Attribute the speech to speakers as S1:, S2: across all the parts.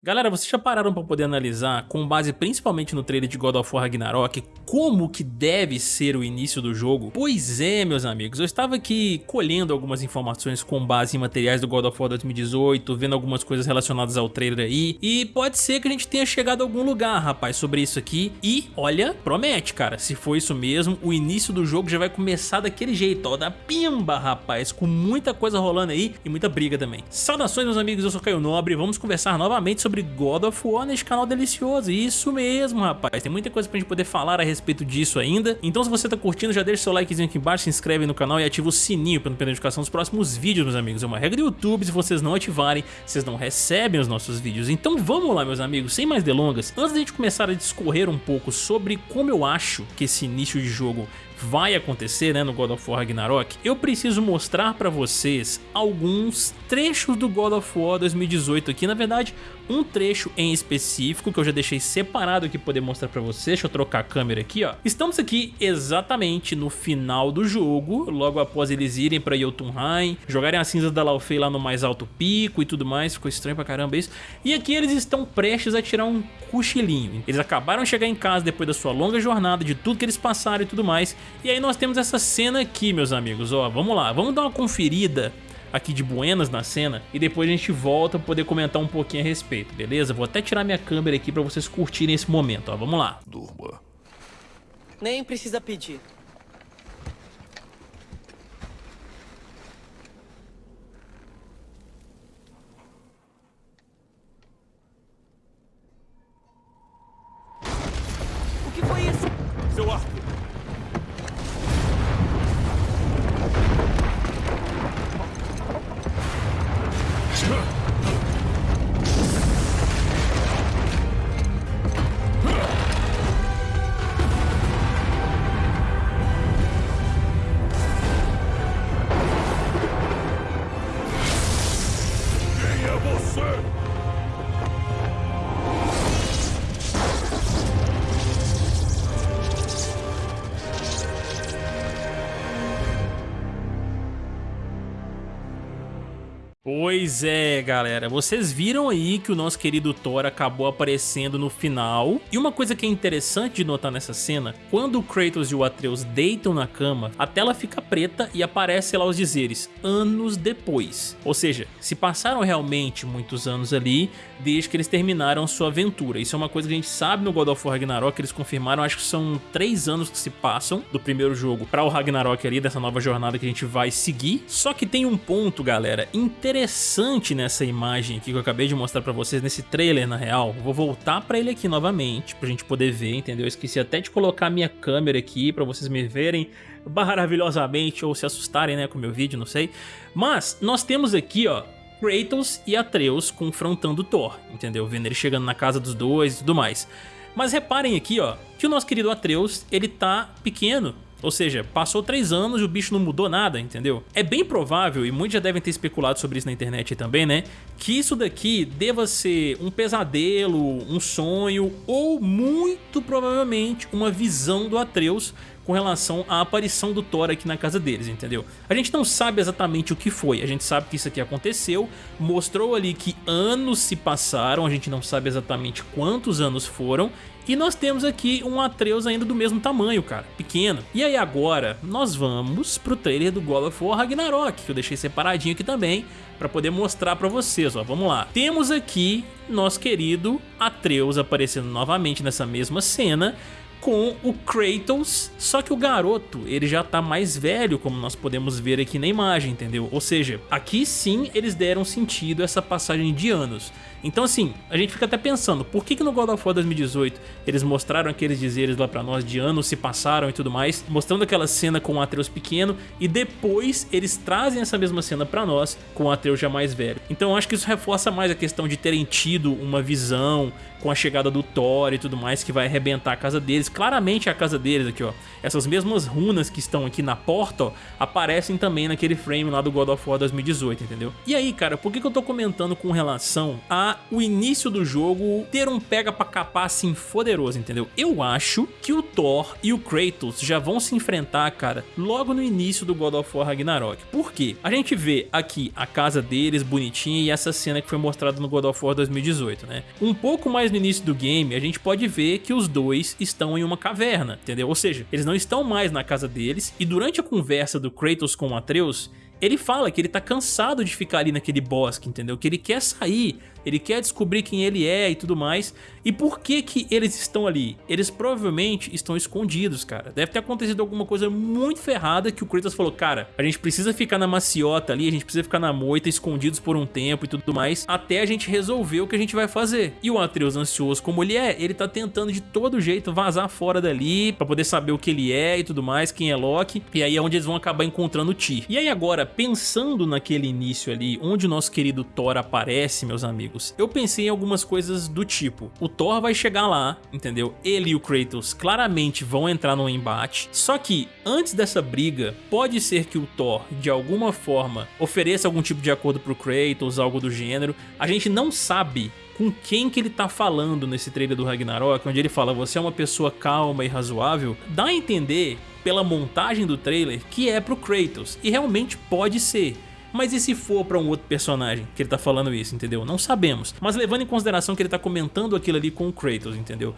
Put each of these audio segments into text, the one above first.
S1: Galera, vocês já pararam para poder analisar, com base principalmente no trailer de God of War Ragnarok, como que deve ser o início do jogo? Pois é, meus amigos, eu estava aqui colhendo algumas informações com base em materiais do God of War 2018, vendo algumas coisas relacionadas ao trailer aí, e pode ser que a gente tenha chegado a algum lugar, rapaz, sobre isso aqui, e olha, promete, cara, se for isso mesmo, o início do jogo já vai começar daquele jeito, ó, da pimba, rapaz, com muita coisa rolando aí e muita briga também. Saudações, meus amigos, eu sou Caio Nobre, vamos conversar novamente sobre sobre God of War neste canal delicioso. Isso mesmo, rapaz. Tem muita coisa pra gente poder falar a respeito disso ainda. Então se você tá curtindo, já deixa seu likezinho aqui embaixo, se inscreve no canal e ativa o sininho para não perder a notificação dos próximos vídeos, meus amigos. É uma regra do YouTube, se vocês não ativarem, vocês não recebem os nossos vídeos. Então vamos lá, meus amigos, sem mais delongas. Antes da gente começar a discorrer um pouco sobre como eu acho que esse início de jogo vai acontecer né, no God of War Ragnarok, eu preciso mostrar para vocês alguns trechos do God of War 2018 aqui, na verdade um trecho em específico que eu já deixei separado aqui poder mostrar para vocês, deixa eu trocar a câmera aqui ó. Estamos aqui exatamente no final do jogo, logo após eles irem para Jotunheim, jogarem as cinzas da Laufey lá no mais alto pico e tudo mais, ficou estranho pra caramba isso, e aqui eles estão prestes a tirar um cochilinho, eles acabaram de chegar em casa depois da sua longa jornada, de tudo que eles passaram e tudo mais, e aí nós temos essa cena aqui, meus amigos, ó, vamos lá, vamos dar uma conferida aqui de buenas na cena e depois a gente volta para poder comentar um pouquinho a respeito, beleza? Vou até tirar minha câmera aqui para vocês curtirem esse momento, ó, vamos lá.
S2: Durma.
S3: Nem precisa pedir.
S1: Pois é, galera, vocês viram aí que o nosso querido Thor acabou aparecendo no final. E uma coisa que é interessante de notar nessa cena, quando o Kratos e o Atreus deitam na cama, a tela fica preta e aparece lá os dizeres, anos depois. Ou seja, se passaram realmente muitos anos ali, desde que eles terminaram sua aventura. Isso é uma coisa que a gente sabe no God of War Ragnarok, eles confirmaram, acho que são três anos que se passam do primeiro jogo para o Ragnarok ali, dessa nova jornada que a gente vai seguir. Só que tem um ponto, galera, interessante interessante nessa imagem aqui que eu acabei de mostrar pra vocês, nesse trailer na real, vou voltar pra ele aqui novamente, pra gente poder ver, entendeu? Eu esqueci até de colocar minha câmera aqui pra vocês me verem maravilhosamente ou se assustarem né, com o meu vídeo, não sei. Mas nós temos aqui, ó, Kratos e Atreus confrontando Thor, entendeu? Vendo ele chegando na casa dos dois e tudo mais. Mas reparem aqui, ó, que o nosso querido Atreus, ele tá pequeno, ou seja, passou três anos e o bicho não mudou nada, entendeu? É bem provável, e muitos já devem ter especulado sobre isso na internet também, né? Que isso daqui deva ser um pesadelo, um sonho ou muito provavelmente uma visão do Atreus com relação à aparição do Thor aqui na casa deles, entendeu? A gente não sabe exatamente o que foi, a gente sabe que isso aqui aconteceu, mostrou ali que anos se passaram, a gente não sabe exatamente quantos anos foram, e nós temos aqui um Atreus ainda do mesmo tamanho, cara, pequeno. E aí agora, nós vamos pro trailer do God of War Ragnarok, que eu deixei separadinho aqui também, para poder mostrar para vocês, ó, vamos lá. Temos aqui nosso querido Atreus aparecendo novamente nessa mesma cena, com o Kratos, só que o garoto ele já tá mais velho, como nós podemos ver aqui na imagem, entendeu? Ou seja, aqui sim eles deram sentido a essa passagem de anos. Então assim, a gente fica até pensando, por que, que no God of War 2018 eles mostraram aqueles dizeres lá pra nós de anos se passaram e tudo mais, mostrando aquela cena com o Atreus pequeno e depois eles trazem essa mesma cena pra nós com o Atreus já mais velho. Então eu acho que isso reforça mais a questão de terem tido uma visão com a chegada do Thor e tudo mais que vai arrebentar a casa deles. Claramente é a casa deles aqui, ó. Essas mesmas runas que estão aqui na porta, ó, aparecem também naquele frame lá do God of War 2018, entendeu? E aí, cara, por que, que eu tô comentando com relação a o início do jogo ter um pega pra capar assim poderoso, entendeu? Eu acho que o Thor e o Kratos já vão se enfrentar, cara, logo no início do God of War Ragnarok. Por quê? A gente vê aqui a casa deles bonitinha e essa cena que foi mostrada no God of War 2018, né? Um pouco mais no início do game, a gente pode ver que os dois estão em uma caverna, entendeu? Ou seja, eles não estão mais na casa deles e durante a conversa do Kratos com Atreus, ele fala que ele tá cansado de ficar ali naquele bosque, entendeu? Que ele quer sair, ele quer descobrir quem ele é e tudo mais. E por que que eles estão ali? Eles provavelmente estão escondidos, cara. Deve ter acontecido alguma coisa muito ferrada que o Kratos falou, cara, a gente precisa ficar na maciota ali, a gente precisa ficar na moita, escondidos por um tempo e tudo mais, até a gente resolver o que a gente vai fazer. E o Atreus, ansioso como ele é, ele tá tentando de todo jeito vazar fora dali, pra poder saber o que ele é e tudo mais, quem é Loki, e aí é onde eles vão acabar encontrando o Tyr. E aí agora, pensando naquele início ali, onde o nosso querido Thor aparece, meus amigos, eu pensei em algumas coisas do tipo, o Thor vai chegar lá, entendeu? Ele e o Kratos claramente vão entrar num embate, só que antes dessa briga, pode ser que o Thor, de alguma forma, ofereça algum tipo de acordo pro Kratos, algo do gênero, a gente não sabe com quem que ele tá falando nesse trailer do Ragnarok, onde ele fala você é uma pessoa calma e razoável, dá a entender pela montagem do trailer que é pro Kratos, e realmente pode ser. Mas e se for pra um outro personagem que ele tá falando isso, entendeu? Não sabemos. Mas levando em consideração que ele tá comentando aquilo ali com o Kratos, entendeu?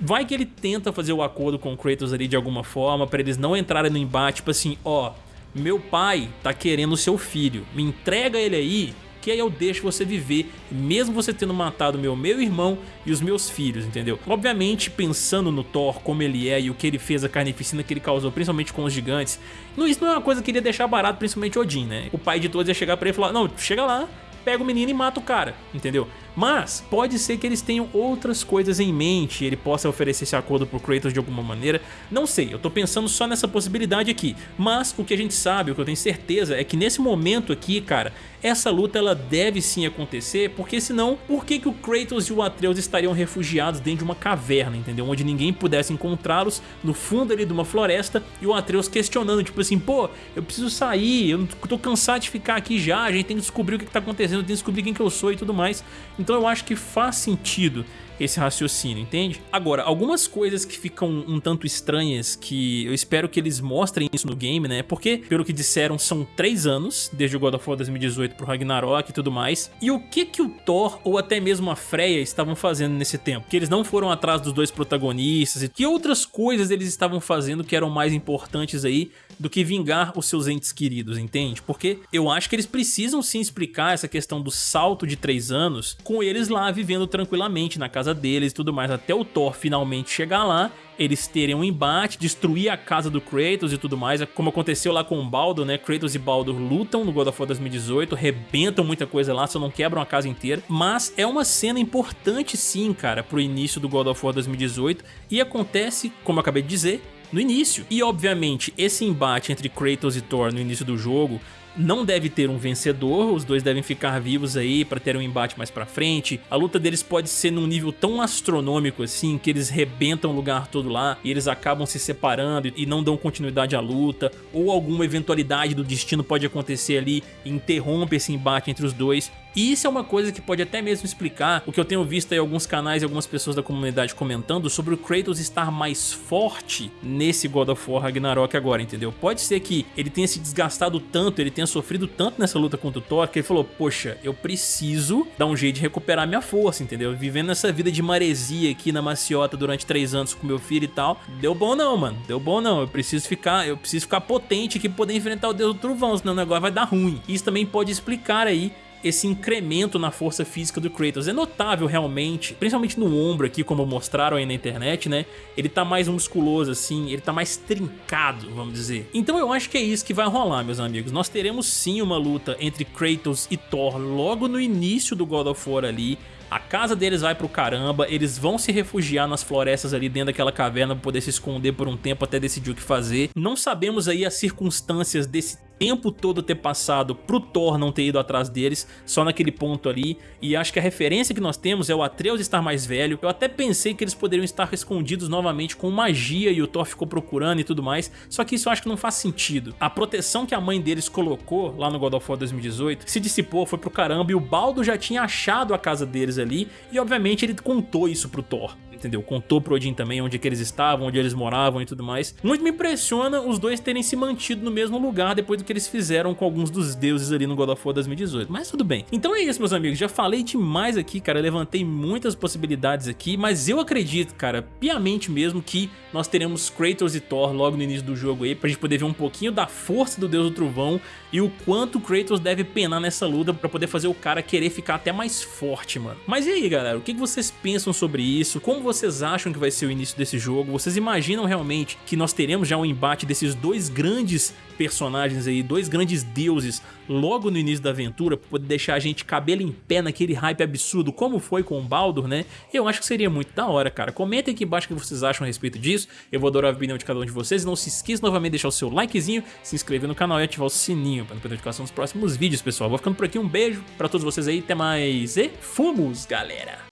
S1: Vai que ele tenta fazer o acordo com o Kratos ali de alguma forma pra eles não entrarem no embate, tipo assim, ó, meu pai tá querendo o seu filho, me entrega ele aí que aí eu deixo você viver, mesmo você tendo matado meu meu irmão e os meus filhos, entendeu? Obviamente, pensando no Thor, como ele é e o que ele fez, a carnificina que ele causou, principalmente com os gigantes, isso não é uma coisa que ele ia deixar barato, principalmente Odin, né? O pai de todos ia chegar pra ele e falar, não, chega lá, pega o menino e mata o cara, entendeu? Mas pode ser que eles tenham outras coisas em mente, ele possa oferecer esse acordo pro Kratos de alguma maneira, não sei, eu tô pensando só nessa possibilidade aqui, mas o que a gente sabe, o que eu tenho certeza é que nesse momento aqui, cara, essa luta ela deve sim acontecer, porque senão, por que, que o Kratos e o Atreus estariam refugiados dentro de uma caverna, entendeu? Onde ninguém pudesse encontrá-los, no fundo ali de uma floresta, e o Atreus questionando, tipo assim, pô, eu preciso sair, eu tô cansado de ficar aqui já, a gente tem que descobrir o que, que tá acontecendo, tem que descobrir quem que eu sou e tudo mais. Então eu acho que faz sentido esse raciocínio, entende? Agora, algumas coisas que ficam um tanto estranhas, que eu espero que eles mostrem isso no game, né? Porque, pelo que disseram, são três anos, desde o God of War 2018 pro Ragnarok e tudo mais. E o que que o Thor, ou até mesmo a Freya, estavam fazendo nesse tempo? Que eles não foram atrás dos dois protagonistas e que outras coisas eles estavam fazendo que eram mais importantes aí do que vingar os seus entes queridos, entende? Porque eu acho que eles precisam sim explicar essa questão do salto de três anos com eles lá vivendo tranquilamente na casa deles e tudo mais, até o Thor finalmente chegar lá, eles terem um embate, destruir a casa do Kratos e tudo mais, como aconteceu lá com o Baldur, né? Kratos e Baldur lutam no God of War 2018, rebentam muita coisa lá, só não quebram a casa inteira, mas é uma cena importante sim, cara, pro início do God of War 2018 e acontece, como eu acabei de dizer, no início. E obviamente esse embate entre Kratos e Thor no início do jogo não deve ter um vencedor, os dois devem ficar vivos aí para ter um embate mais pra frente. A luta deles pode ser num nível tão astronômico assim, que eles rebentam o lugar todo lá e eles acabam se separando e não dão continuidade à luta, ou alguma eventualidade do destino pode acontecer ali e interrompe esse embate entre os dois. E isso é uma coisa que pode até mesmo explicar o que eu tenho visto aí alguns canais e algumas pessoas da comunidade comentando sobre o Kratos estar mais forte nesse God of War Ragnarok agora, entendeu? Pode ser que ele tenha se desgastado tanto, ele tenha sofrido tanto nessa luta contra o Thor, que ele falou, poxa, eu preciso dar um jeito de recuperar minha força, entendeu? Vivendo essa vida de maresia aqui na maciota durante três anos com meu filho e tal, deu bom não, mano, deu bom não, eu preciso ficar, eu preciso ficar potente aqui pra poder enfrentar o Deus do Trovão, senão o negócio vai dar ruim. Isso também pode explicar aí esse incremento na força física do Kratos. É notável realmente, principalmente no ombro aqui, como mostraram aí na internet, né? Ele tá mais musculoso assim, ele tá mais trincado, vamos dizer. Então eu acho que é isso que vai rolar, meus amigos. Nós teremos sim uma luta entre Kratos e Thor logo no início do God of War ali, a casa deles vai pro caramba, eles vão se refugiar nas florestas ali dentro daquela caverna pra poder se esconder por um tempo até decidir o que fazer. Não sabemos aí as circunstâncias desse tempo todo ter passado pro Thor não ter ido atrás deles, só naquele ponto ali, e acho que a referência que nós temos é o Atreus estar mais velho. Eu até pensei que eles poderiam estar escondidos novamente com magia e o Thor ficou procurando e tudo mais, só que isso eu acho que não faz sentido. A proteção que a mãe deles colocou lá no God of War 2018 se dissipou, foi pro caramba, e o Baldo já tinha achado a casa deles ali, e obviamente ele contou isso pro Thor entendeu? Contou pro Odin também onde que eles estavam, onde eles moravam e tudo mais. Muito me impressiona os dois terem se mantido no mesmo lugar depois do que eles fizeram com alguns dos deuses ali no God of War 2018, mas tudo bem. Então é isso, meus amigos, já falei demais aqui, cara, levantei muitas possibilidades aqui, mas eu acredito, cara, piamente mesmo que nós teremos Kratos e Thor logo no início do jogo aí, pra gente poder ver um pouquinho da força do Deus do Trovão e o quanto Kratos deve penar nessa luta pra poder fazer o cara querer ficar até mais forte, mano. Mas e aí, galera, o que vocês pensam sobre isso? Como vocês acham que vai ser o início desse jogo? Vocês imaginam realmente que nós teremos já um embate desses dois grandes personagens aí, dois grandes deuses logo no início da aventura, pra poder deixar a gente cabelo em pé naquele hype absurdo como foi com o Baldur, né? Eu acho que seria muito da hora, cara. Comentem aqui embaixo o que vocês acham a respeito disso. Eu vou adorar a opinião de cada um de vocês. Não se esqueça novamente de deixar o seu likezinho, se inscrever no canal e ativar o sininho para não perder notificação dos próximos vídeos, pessoal. Vou ficando por aqui, um beijo pra todos vocês aí, até mais e fomos, galera!